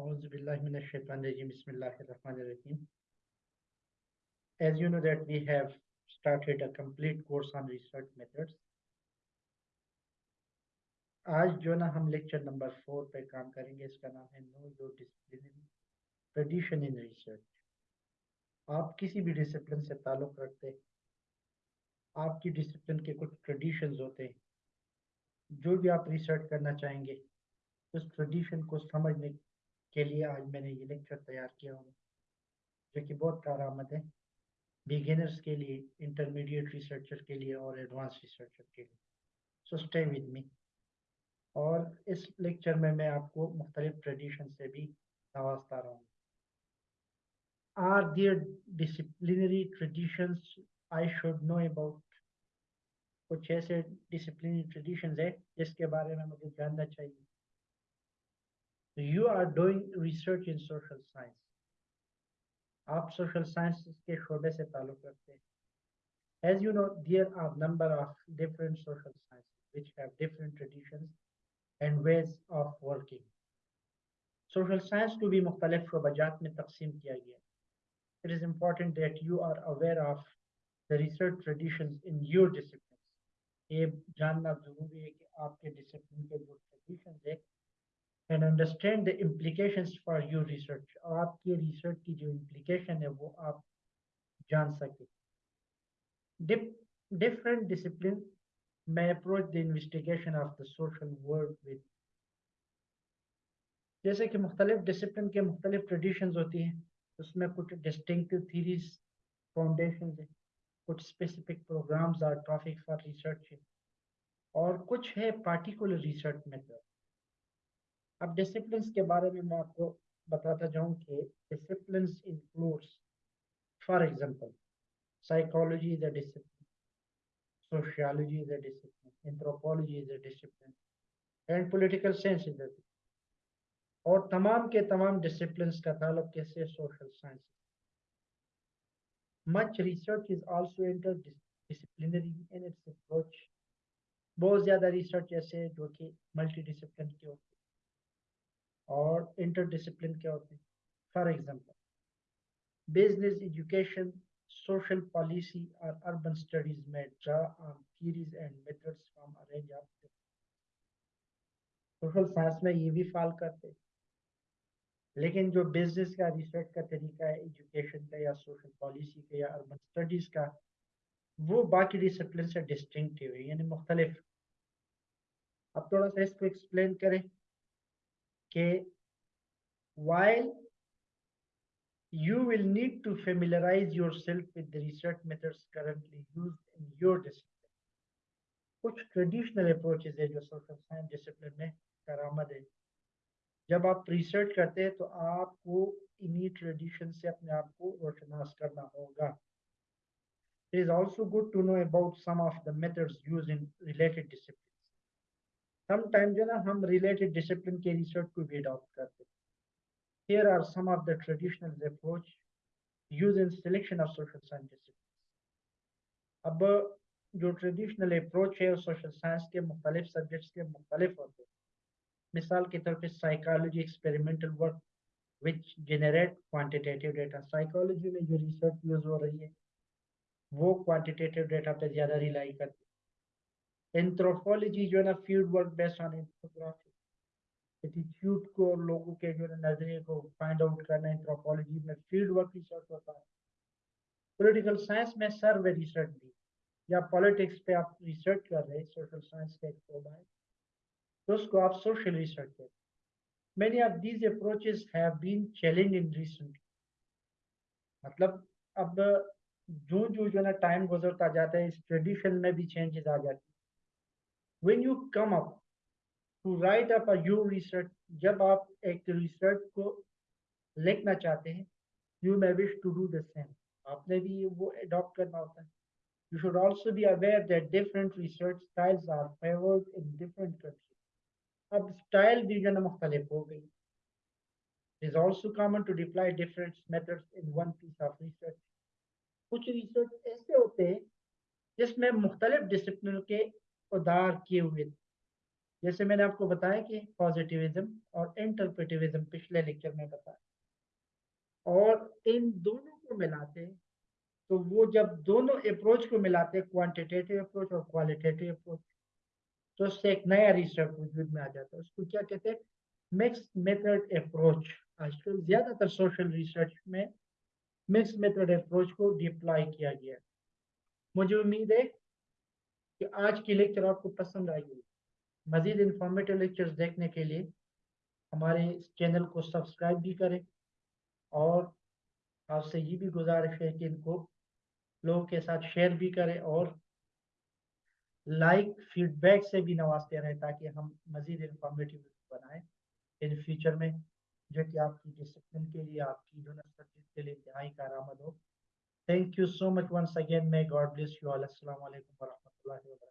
As you know that we have started a complete course on research methods. आज जो ना हम lecture number four पे काम करेंगे, इसका नाम है know your disciplinary tradition in research आप किसी भी डिसिप्लिन से ताल्लुक़ रखते हैं, आपकी डिसिप्लिन के कुछ ट्रेडिशंस होते हैं, जो भी आप रिसर्च करना चाहेंगे, उस ट्रेडिशन को समझने के लिए आज मैंने ये लेक्चर तैयार किया हूँ, जो कि बहुत कारआमद है। बिगिनर्स के लिए इंटरमीडिएट रिसर्चर के लिए और एडवांस रिसर्चर के लिए। सो स्टे विद मी और इस लेक्चर में मैं आपको मुख्तलिफ़ ट्रेडिशन से भी नवाजता रहूँगा। Are there disciplinary traditions I should know about कुछ ऐसे डिसिप्लिनरी ट्रेडिशंस है जिसके बारे में मुझे जानना चाहिए। You are doing research in social science आप सोशल साइंस के शोबे से ताल्लुक़ रखते हैं as you know there are number of different social science which have different traditions and ways of working. Social science to be मुख्तलिफ शोबाजात में तकसीम किया गया It is important that you are aware of the research traditions in your disciplines. ये जानना जरूरी है कि आपके डिसिप्लिन के जो traditions है and understand the implications for your research. आपके research की जो implication है वो आप जान सके. Dip, different disciplines may approach the investigation of the social world with जैसे कि मुख्तलिफ डिसिप्लिन के मुख्तलिफ ट्रेडिशंस होती हैं उसमें कुछ डिस्टिंक्टिव थीरीज फाउंडेशन है कुछ स्पेसिफिक प्रोग्राम्स और टॉपिक फॉर रिसर्च है और कुछ है पार्टिकुलर रिसर्च मेथड अब डिसिप्लिन के बारे में मैं आपको बताता जाऊँ कि discipline includes for example psychology is a discipline sociology is a discipline anthropology is a discipline and political science is a और तमाम के तमाम डिसिप्लिन का ताल्लुक कैसे social science much research is also interdisciplinary in its approach. बहुत ज़्यादा research ऐसे जो कि मल्टी डिसिप्लिन के होते हैं। और इंटर इंटरडिसिप्लिन के होते हैं? For example business education social policy or urban studies may draw on theories and methods from a range social science में ये भी फॉल करते हैं. लेकिन जो बिज़नेस का रिसर्च का तरीका है एजुकेशन का या सोशल पॉलिसी का या अर्बन स्टडीज़ का, वो बाकी डिसिप्लिन से डिस्टिंक्टिव है, यानी मुख्तलिफ़। अब थोड़ा सा इसको एक्सप्लेन करें। कि while you will need to familiarize yourself with the research methods currently used in your discipline. कुछ ट्रेडिशनल अप्रोचेज है जो सोशल साइंस डिसिप्लिन में करामद है। जब आप रिसर्च करते हैं तो आपको इन्हीं ट्रेडिशन से अपने आप को रोशनास करना होगा। It is also good to know about some of the methods used in related discipline sometime जो ना, हम रिलेटेड डिसिप्लिन के रिसर्च को भी अडॉप्ट करते हैं। Here are some of the traditional approach used in selection of social science अब, जो ट्रेडिशनल अप्रोच है सोशल साइंस के मुख्तलिफ़ सब्जेक्ट्स के मुख्तलिफ़ होते हैं। मिसाल के तौर पर psychology experimental work which generate quantitative data psychology में जो रिसर्च यूज़ हो रही है, वो क्वांटिटेटिव डेटा पर ज़्यादा रिलाई करती है। एंथ्रोपोलॉजी जो है ना field work based on anthropography attitude को, लोगों के जो है नज़रिए को फाइंड आउट करना एंथ्रोपोलॉजी में फ़ील्ड वर्क रिसर्च होता है। पॉलिटिकल साइंस में सर्वे रिसर्च भी। या पॉलिटिक्स पे आप रिसर्च कर रहे हैं सोशल साइंस का एक शोबा है तो उसको आप सोशल रिसर्च कहते हैं। Many of these approaches have been challenged in recent मतलब अब जो जो जो ना टाइम गुजरता जाता है, इस ट्रेडिशन में भी चेंजेस आ जाती when you come up to write up a your research जब आप एक रिसर्च को लिखना चाहते हैं you may wish to do the same आपने भी वो अडॉप्ट करना होता है you should also be aware that different research styles are favored in different countries अब स्टाइल भी जो है मुख्तलिफ हो गई is also common to deploy different methods in one piece of research कुछ रिसर्च ऐसे होते हैं जिसमें मुख्तलिफ डिसिप्लिन के उदार किए हुए जैसे मैंने आपको बताया कि पॉजिटिविज्म और इंटरप्रेटिविज्म पिछले लेक्चर में बताया। और इन दोनों को मिलाते तो वो जब दोनों अप्रोच को मिलाते क्वांटिटेटिव अप्रोच और क्वालिटेटिव अप्रोच तो उससे एक नया रिसर्च वजूद में आ जाता है। उसको क्या कहते हैं? मिक्स मेथड अप्रोच आजकल ज़्यादातर सोशल रिसर्च में मिक्स मेथड अप्रोच को डिप्लॉय किया गया मुझे उम्मीद है कि आज की लेक्चर आपको पसंद आएगी। मजीद इंफॉर्मेटिव लेक्चर्स देखने के लिए हमारे इस चैनल को सब्सक्राइब भी करें और आपसे ये भी गुजारिश है कि इनको लोगों के साथ शेयर भी करें और लाइक फीडबैक से भी नवाजते रहें ताकि हम मजीद इंफॉर्मेटिव बनाएँ इन फ्यूचर में, जो कि आपकी डिसिप्लिन के लिए, आपकी जो यूनिवर्सिटी के लिए, इंतहाई कारआमद हो। Thank you so much once again may God bless you all अस्सलाम plástico. Para